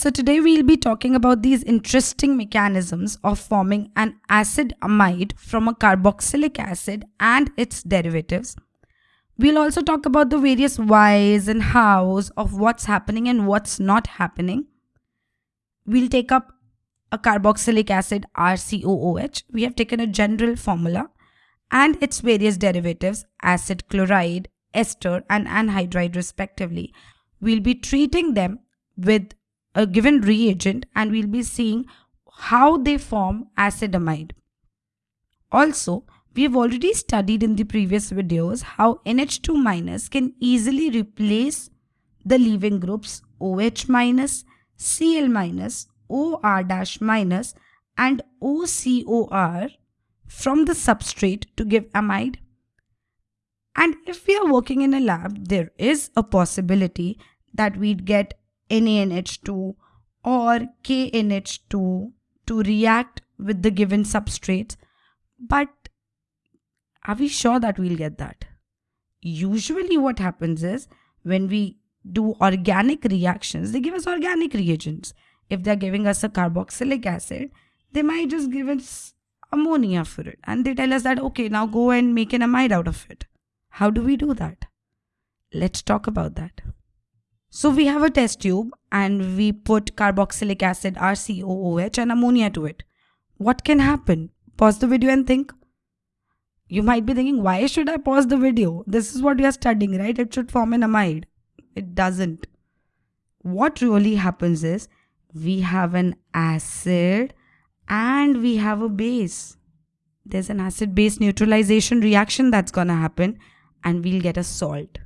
So today we'll be talking about these interesting mechanisms of forming an acid amide from a carboxylic acid and its derivatives. We'll also talk about the various whys and hows of what's happening and what's not happening. We'll take up a carboxylic acid RCOOH. We have taken a general formula and its various derivatives acid chloride, ester and anhydride respectively. We'll be treating them with a given reagent and we'll be seeing how they form acid amide. Also, we have already studied in the previous videos how NH2 minus can easily replace the leaving groups OH minus, Cl minus, OR dash minus and OCOR from the substrate to give amide. And if we are working in a lab, there is a possibility that we'd get NaNH2 or KNH2 to react with the given substrate. But are we sure that we'll get that? Usually what happens is when we do organic reactions, they give us organic reagents. If they're giving us a carboxylic acid, they might just give us ammonia for it. And they tell us that, okay, now go and make an amide out of it. How do we do that? Let's talk about that. So we have a test tube and we put carboxylic acid RCOOH and ammonia to it. What can happen? Pause the video and think. You might be thinking, why should I pause the video? This is what we are studying, right? It should form an amide. It doesn't. What really happens is we have an acid and we have a base. There's an acid base neutralization reaction that's gonna happen and we'll get a salt.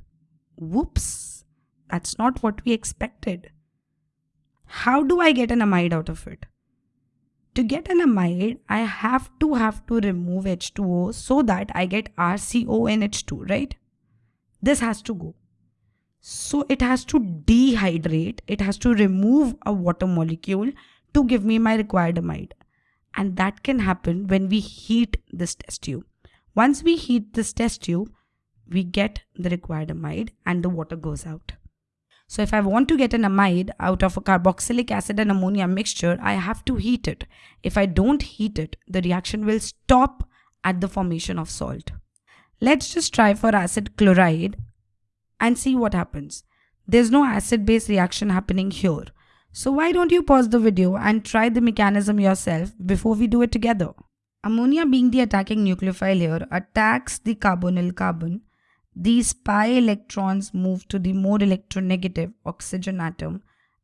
Whoops that's not what we expected. How do I get an amide out of it? To get an amide, I have to have to remove H2O so that I get RCONH2, right? This has to go. So it has to dehydrate, it has to remove a water molecule to give me my required amide. And that can happen when we heat this test tube. Once we heat this test tube, we get the required amide and the water goes out. So if I want to get an amide out of a carboxylic acid and ammonia mixture, I have to heat it. If I don't heat it, the reaction will stop at the formation of salt. Let's just try for acid chloride and see what happens. There's no acid-base reaction happening here. So why don't you pause the video and try the mechanism yourself before we do it together. Ammonia being the attacking nucleophile here attacks the carbonyl carbon these pi electrons move to the more electronegative oxygen atom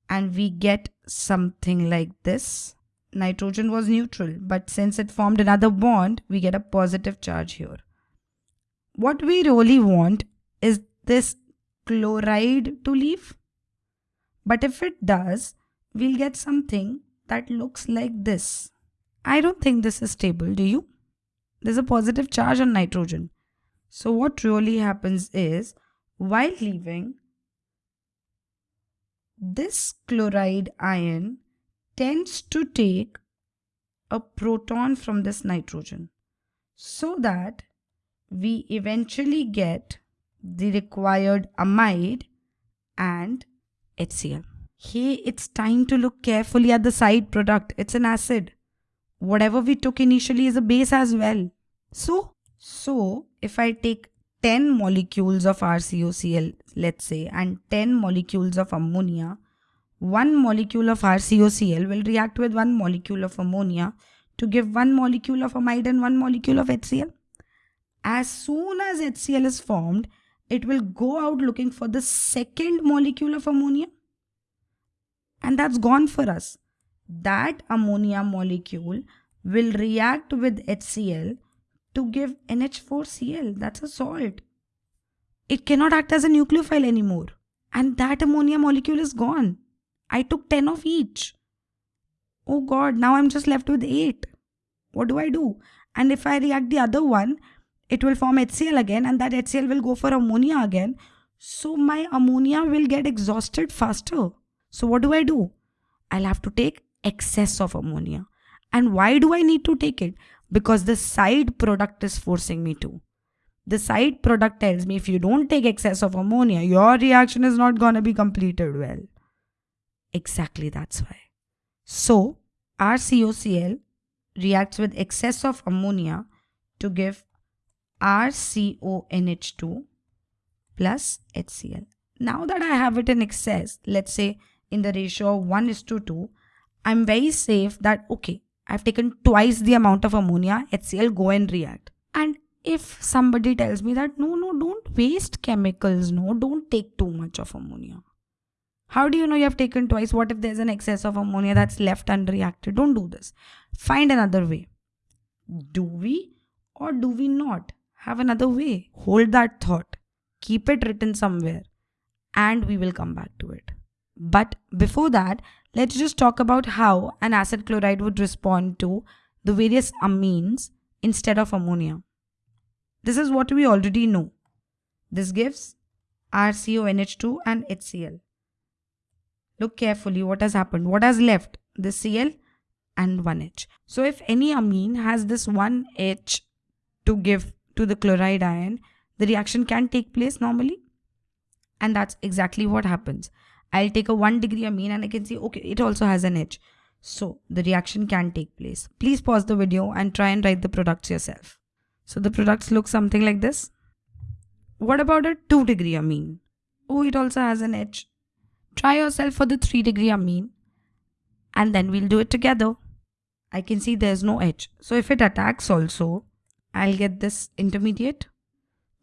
and we get something like this. Nitrogen was neutral, but since it formed another bond, we get a positive charge here. What we really want is this chloride to leave. But if it does, we'll get something that looks like this. I don't think this is stable, do you? There's a positive charge on nitrogen. So what really happens is while leaving, this chloride ion tends to take a proton from this nitrogen so that we eventually get the required amide and HCl. Hey, it's time to look carefully at the side product. It's an acid. Whatever we took initially is a base as well. So so if I take 10 molecules of RCOCl, let's say, and 10 molecules of ammonia, one molecule of RCOCl will react with one molecule of ammonia to give one molecule of amide and one molecule of HCl. As soon as HCl is formed, it will go out looking for the second molecule of ammonia. And that's gone for us. That ammonia molecule will react with HCl to give NH4Cl. That's a salt. It cannot act as a nucleophile anymore. And that ammonia molecule is gone. I took 10 of each. Oh god, now I'm just left with 8. What do I do? And if I react the other one, it will form HCl again and that HCl will go for ammonia again. So my ammonia will get exhausted faster. So what do I do? I'll have to take excess of ammonia. And why do I need to take it? Because the side product is forcing me to. The side product tells me if you don't take excess of ammonia, your reaction is not going to be completed well. Exactly that's why. So, RCOCl reacts with excess of ammonia to give RCONH2 plus HCl. Now that I have it in excess, let's say in the ratio of 1 is to 2, I'm very safe that okay, I've taken twice the amount of ammonia, HCl go and react. And if somebody tells me that no, no, don't waste chemicals, no, don't take too much of ammonia. How do you know you have taken twice? What if there's an excess of ammonia that's left unreacted? Don't do this. Find another way. Do we or do we not have another way? Hold that thought. Keep it written somewhere and we will come back to it. But before that, let's just talk about how an acid chloride would respond to the various amines instead of ammonia. This is what we already know. This gives RCONH2 and HCl. Look carefully what has happened. What has left? The Cl and 1H. So if any amine has this 1H to give to the chloride ion, the reaction can take place normally. And that's exactly what happens. I'll take a 1 degree amine and I can see, okay, it also has an H. So the reaction can take place. Please pause the video and try and write the products yourself. So the products look something like this. What about a 2 degree amine? Oh, it also has an H. Try yourself for the 3 degree amine and then we'll do it together. I can see there's no H. So if it attacks also, I'll get this intermediate.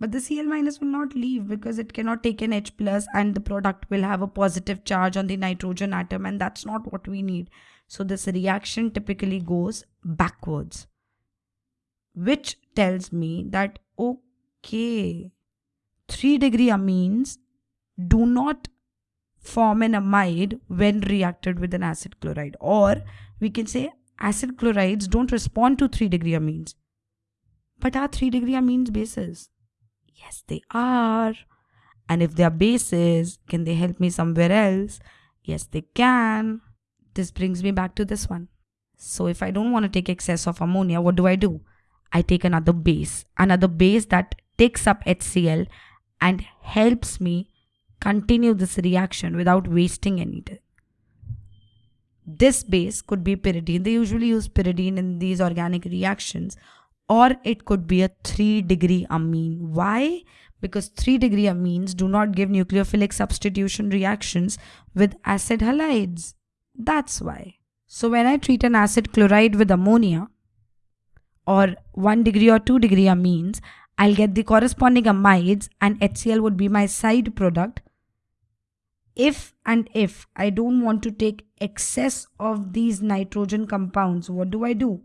But the Cl minus will not leave because it cannot take an H plus and the product will have a positive charge on the nitrogen atom and that's not what we need. So this reaction typically goes backwards. Which tells me that okay, 3 degree amines do not form an amide when reacted with an acid chloride. Or we can say acid chlorides don't respond to 3 degree amines. But are 3 degree amines bases? Yes, they are. And if they are bases, can they help me somewhere else? Yes, they can. This brings me back to this one. So if I don't want to take excess of ammonia, what do I do? I take another base, another base that takes up HCl and helps me continue this reaction without wasting anything. This base could be pyridine. They usually use pyridine in these organic reactions or it could be a 3 degree amine. Why? Because 3 degree amines do not give nucleophilic substitution reactions with acid halides. That's why. So when I treat an acid chloride with ammonia or 1 degree or 2 degree amines, I'll get the corresponding amides and HCl would be my side product if and if I don't want to take excess of these nitrogen compounds, what do I do?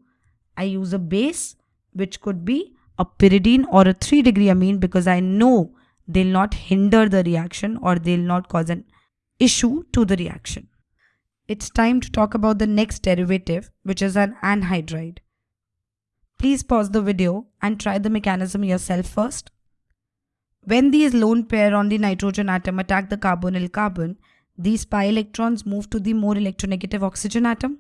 I use a base which could be a pyridine or a 3 degree amine because I know they'll not hinder the reaction or they'll not cause an issue to the reaction. It's time to talk about the next derivative which is an anhydride. Please pause the video and try the mechanism yourself first. When these lone pair on the nitrogen atom attack the carbonyl carbon, these pi electrons move to the more electronegative oxygen atom.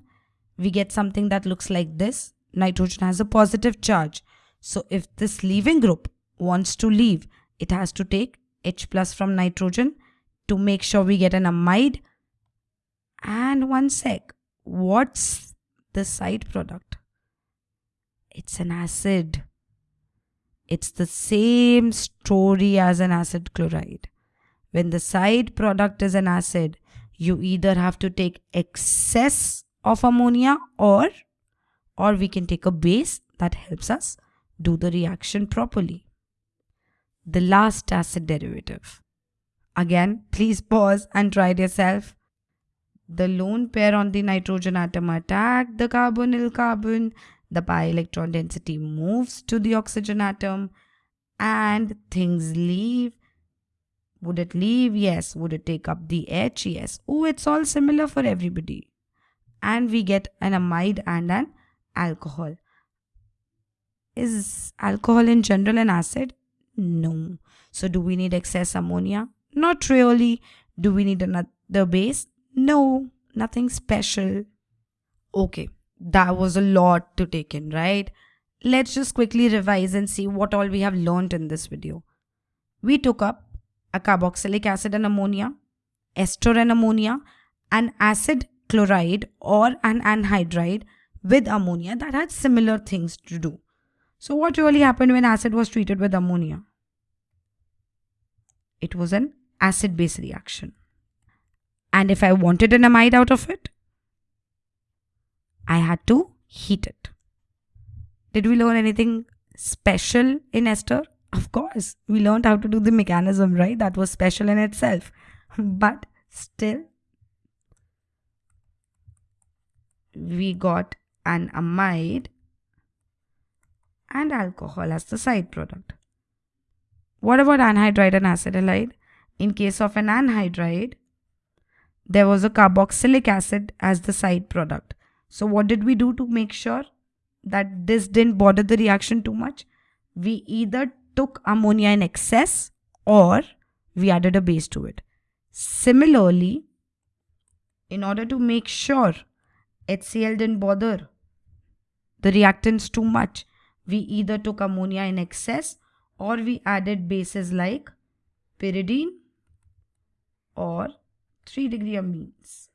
We get something that looks like this. Nitrogen has a positive charge. So if this leaving group wants to leave, it has to take H plus from nitrogen to make sure we get an amide. And one sec, what's the side product? It's an acid. It's the same story as an acid chloride. When the side product is an acid, you either have to take excess of ammonia or or we can take a base that helps us do the reaction properly. The last acid derivative. Again, please pause and try it yourself. The lone pair on the nitrogen atom attack the carbonyl carbon the pi electron density moves to the oxygen atom and things leave. Would it leave? Yes. Would it take up the H? Yes. Oh, it's all similar for everybody. And we get an amide and an alcohol. Is alcohol in general an acid? No. So do we need excess ammonia? Not really. Do we need another base? No. Nothing special. Okay that was a lot to take in, right? Let's just quickly revise and see what all we have learned in this video. We took up a carboxylic acid and ammonia, ester and ammonia, an acid chloride or an anhydride with ammonia that had similar things to do. So what really happened when acid was treated with ammonia? It was an acid-base reaction. And if I wanted an amide out of it, I had to heat it. Did we learn anything special in ester? Of course, we learned how to do the mechanism, right? That was special in itself. But still, we got an amide and alcohol as the side product. What about anhydride and acid chloride? In case of an anhydride, there was a carboxylic acid as the side product. So what did we do to make sure that this didn't bother the reaction too much? We either took ammonia in excess or we added a base to it. Similarly, in order to make sure HCl didn't bother the reactants too much, we either took ammonia in excess or we added bases like pyridine or 3 degree amines.